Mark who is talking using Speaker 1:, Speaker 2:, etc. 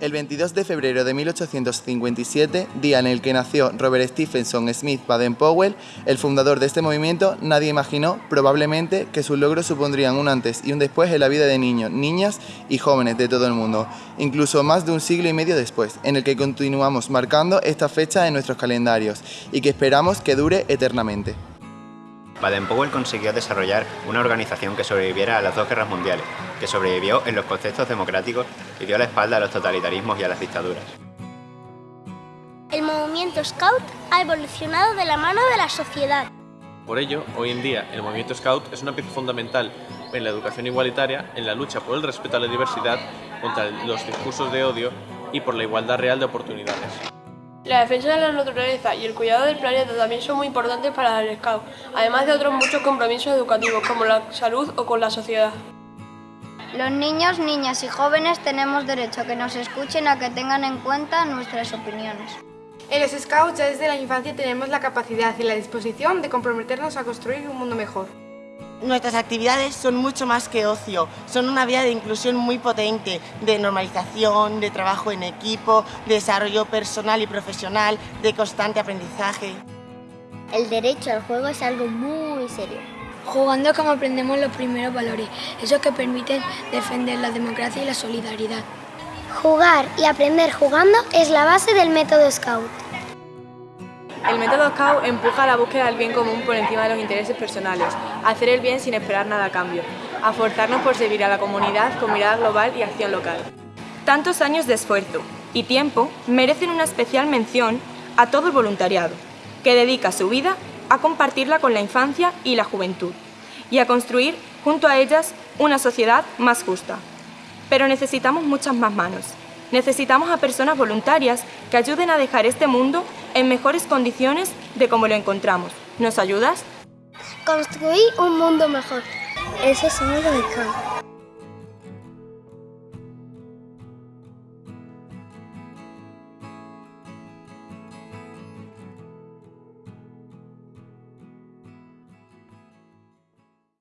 Speaker 1: El 22 de febrero de 1857, día en el que nació Robert Stephenson Smith Baden-Powell, el fundador de este movimiento, nadie imaginó, probablemente, que sus logros supondrían un antes y un después en la vida de niños, niñas y jóvenes de todo el mundo, incluso más de un siglo y medio después, en el que continuamos marcando esta fecha en nuestros calendarios y que esperamos que dure eternamente.
Speaker 2: Baden-Powell consiguió desarrollar una organización que sobreviviera a las dos guerras mundiales, que sobrevivió en los contextos democráticos y dio la espalda a los totalitarismos y a las dictaduras.
Speaker 3: El movimiento Scout ha evolucionado de la mano de la sociedad.
Speaker 4: Por ello, hoy en día, el movimiento Scout es una pieza fundamental en la educación igualitaria, en la lucha por el respeto a la diversidad, contra los discursos de odio y por la igualdad real de oportunidades.
Speaker 5: La defensa de la naturaleza y el cuidado del planeta también son muy importantes para el Scout, además de otros muchos compromisos educativos como la salud o con la sociedad.
Speaker 6: Los niños, niñas y jóvenes tenemos derecho a que nos escuchen, a que tengan en cuenta nuestras opiniones.
Speaker 7: En los Scouts ya desde la infancia tenemos la capacidad y la disposición de comprometernos a construir un mundo mejor.
Speaker 8: Nuestras actividades son mucho más que ocio, son una vía de inclusión muy potente, de normalización, de trabajo en equipo, de desarrollo personal y profesional, de constante aprendizaje.
Speaker 3: El derecho al juego es algo muy serio.
Speaker 9: Jugando como aprendemos los primeros valores, esos que permiten defender la democracia y la solidaridad.
Speaker 3: Jugar y aprender jugando es la base del método Scout.
Speaker 7: El método Scout empuja la búsqueda del bien común por encima de los intereses personales, hacer el bien sin esperar nada a cambio, a forzarnos por servir a la comunidad con mirada global y acción local.
Speaker 10: Tantos años de esfuerzo y tiempo merecen una especial mención a todo el voluntariado, que dedica su vida a compartirla con la infancia y la juventud, y a construir junto a ellas una sociedad más justa. Pero necesitamos muchas más manos. Necesitamos a personas voluntarias que ayuden a dejar este mundo en mejores condiciones de como lo encontramos. ¿Nos ayudas?
Speaker 3: Construir un mundo mejor. Eso somos los Scouts.